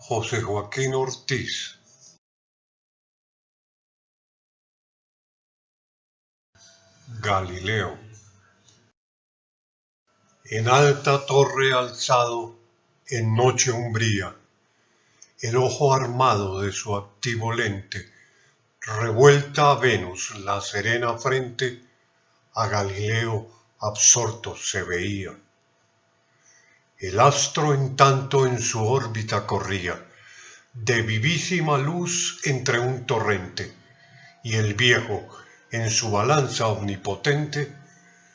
José Joaquín Ortiz Galileo En alta torre alzado, en noche umbría, el ojo armado de su activo lente, revuelta a Venus la serena frente, a Galileo absorto se veía. El astro en tanto en su órbita corría, de vivísima luz entre un torrente, y el viejo, en su balanza omnipotente,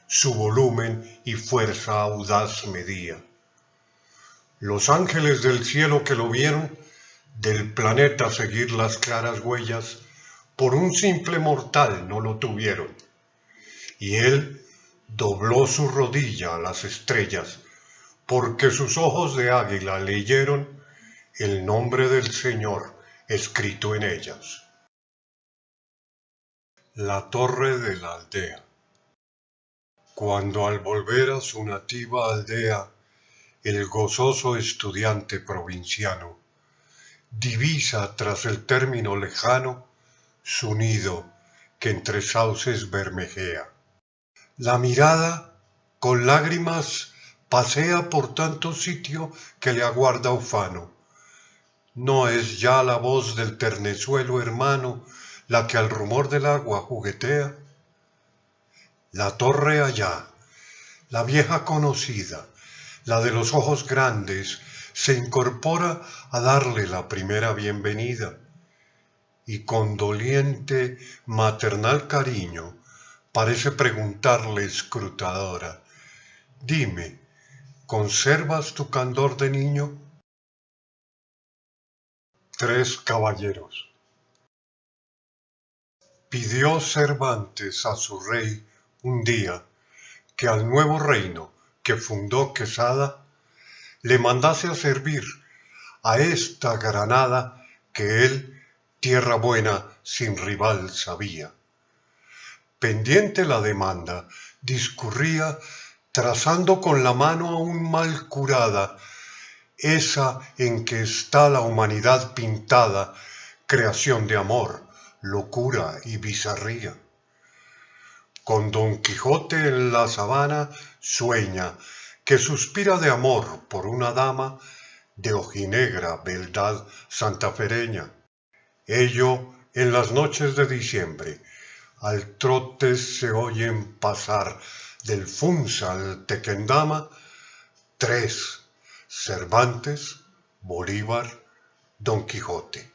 su volumen y fuerza audaz medía. Los ángeles del cielo que lo vieron, del planeta seguir las claras huellas, por un simple mortal no lo tuvieron. Y él dobló su rodilla a las estrellas, porque sus ojos de águila leyeron el nombre del Señor escrito en ellas. La torre de la aldea. Cuando al volver a su nativa aldea, el gozoso estudiante provinciano divisa tras el término lejano su nido que entre sauces bermejea. La mirada, con lágrimas, pasea por tanto sitio que le aguarda ufano. No es ya la voz del ternezuelo hermano la que al rumor del agua juguetea. La torre allá, la vieja conocida, la de los ojos grandes, se incorpora a darle la primera bienvenida. Y con doliente, maternal cariño, parece preguntarle escrutadora, dime, ¿Conservas tu candor de niño? Tres caballeros. Pidió Cervantes a su rey un día que al nuevo reino que fundó Quesada le mandase a servir a esta Granada que él, tierra buena, sin rival sabía. Pendiente la demanda, discurría trazando con la mano aún mal curada, esa en que está la humanidad pintada, creación de amor, locura y bizarría. Con Don Quijote en la sabana sueña, que suspira de amor por una dama de ojinegra beldad santafereña. Ello en las noches de diciembre, al trote se oyen pasar del Funsal Tequendama, tres, Cervantes, Bolívar, Don Quijote.